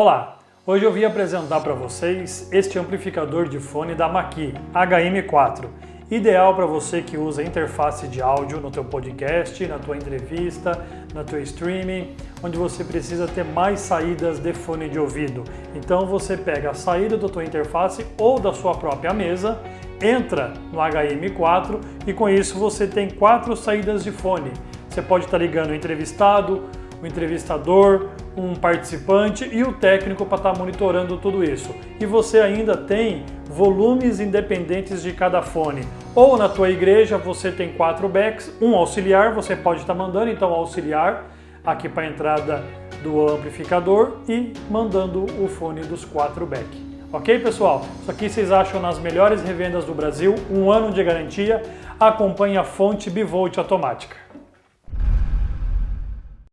Olá, hoje eu vim apresentar para vocês este amplificador de fone da Maqui HM4, ideal para você que usa interface de áudio no teu podcast, na tua entrevista, na tua streaming, onde você precisa ter mais saídas de fone de ouvido. Então você pega a saída da tua interface ou da sua própria mesa, entra no HM4 e com isso você tem quatro saídas de fone. Você pode estar ligando o entrevistado, o entrevistador, um participante e o técnico para estar tá monitorando tudo isso. E você ainda tem volumes independentes de cada fone. Ou na tua igreja você tem quatro backs, um auxiliar, você pode estar tá mandando então auxiliar aqui para a entrada do amplificador e mandando o fone dos quatro backs. Ok, pessoal? Isso aqui vocês acham nas melhores revendas do Brasil, um ano de garantia. Acompanhe a fonte Bivolt automática.